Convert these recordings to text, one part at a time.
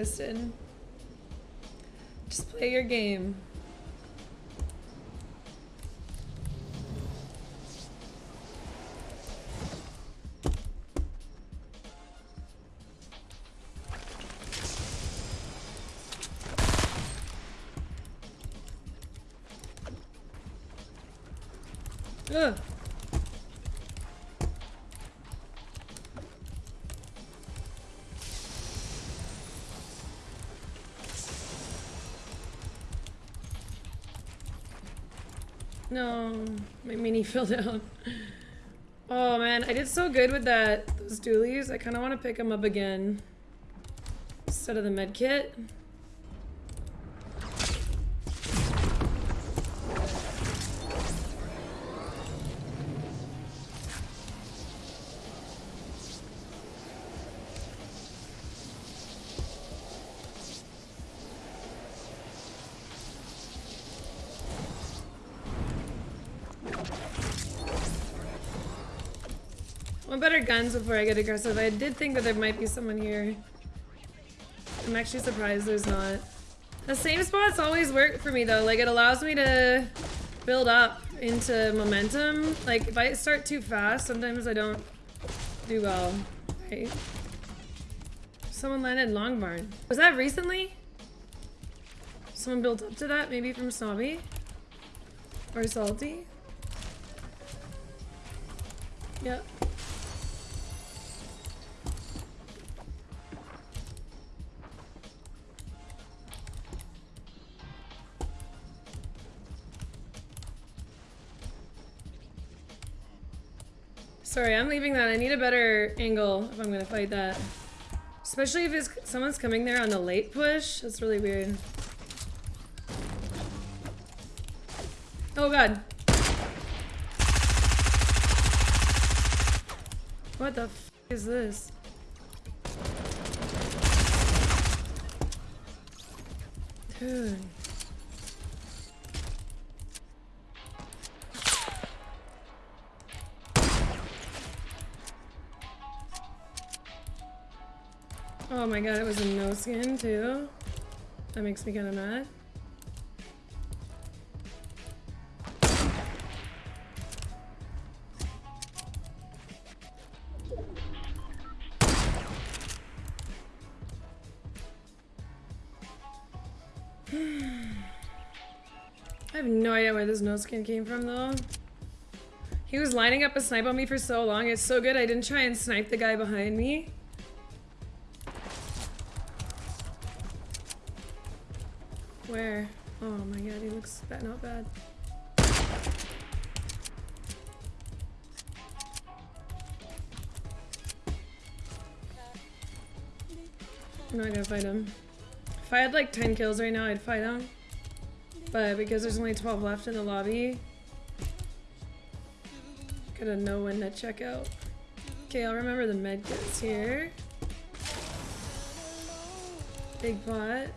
Kristen. Just play your game. Ugh. No, my mini fell down. Oh man, I did so good with that those dualies. I kind of want to pick them up again instead of the med kit. Want better guns before I get aggressive. I did think that there might be someone here. I'm actually surprised there's not. The same spots always work for me though. Like it allows me to build up into momentum. Like if I start too fast, sometimes I don't do well. Right? Someone landed Long Barn. Was that recently? Someone built up to that? Maybe from Snobby? Or Salty? Yep. Sorry, I'm leaving that. I need a better angle if I'm gonna fight that. Especially if it's, someone's coming there on the late push. That's really weird. Oh god. What the f is this? Dude. Oh my god, it was a no skin too. That makes me kind of mad. I have no idea where this no skin came from though. He was lining up a snipe on me for so long. It's so good I didn't try and snipe the guy behind me. Where? Oh my god, he looks bad, not bad. I'm not gonna fight him. If I had like 10 kills right now, I'd fight him. But because there's only 12 left in the lobby, gotta know when to check out. Okay, I'll remember the med kits here. Big pot.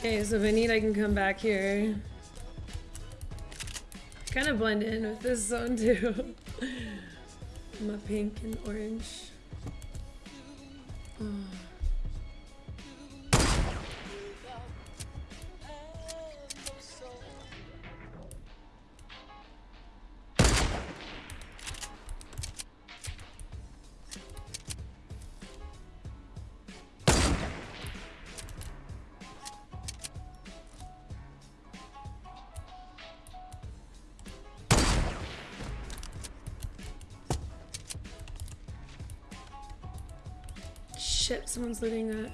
Okay, so if I need, I can come back here. Kind of blend in with this zone too. My pink and orange. Shit, someone's looting that.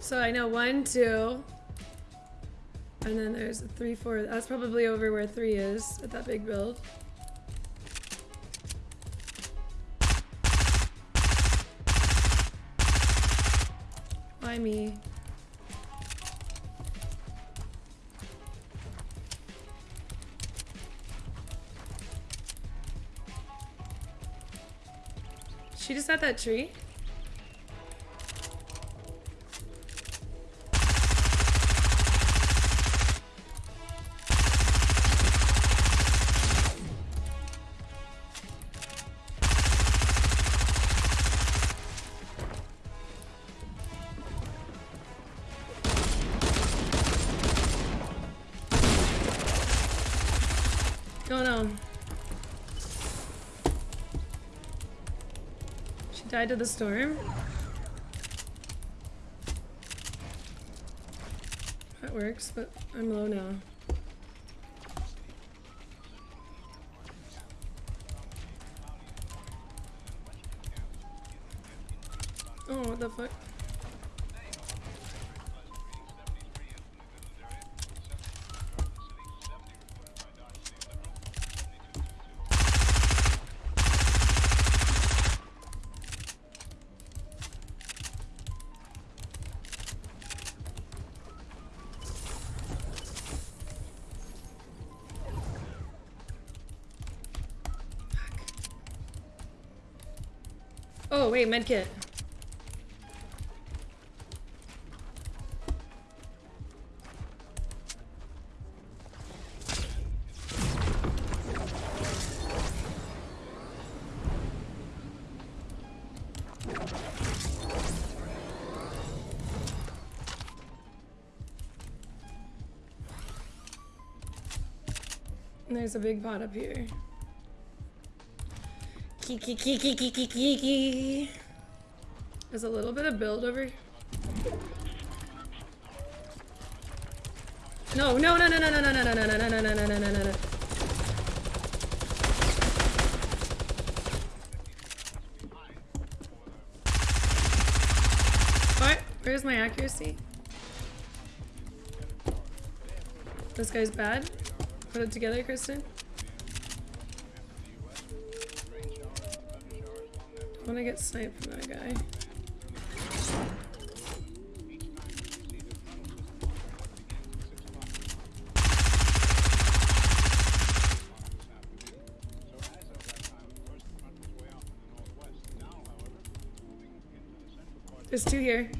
So I know one, two, and then there's three, four. That's probably over where three is at that big build. Me? She just at that tree? She died to the storm? That works, but I'm low now. Oh, what the fuck? Oh, wait, medkit. There's a big pot up here. There's a little bit of build over. No, no, no, no, no, no, no, no, no, no, no, no, no, no, no, no, no, no. What? Where's my accuracy? This guy's bad? Put it together, Kristen. Want to get sniped from that guy. There's two here.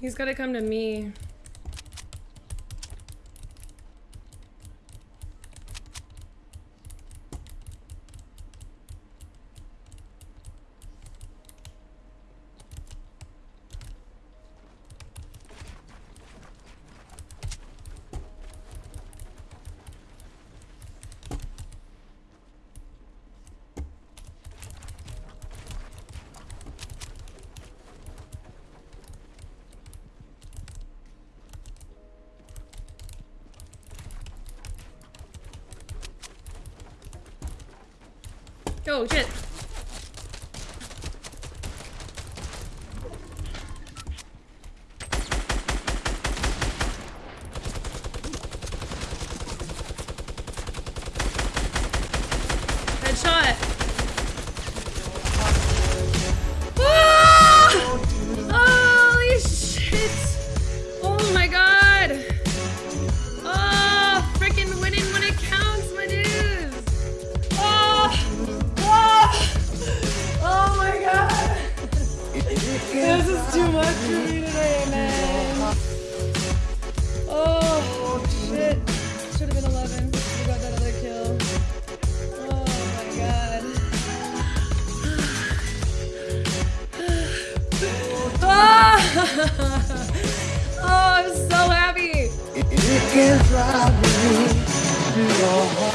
He's gotta come to me. 就卷。I will be your home.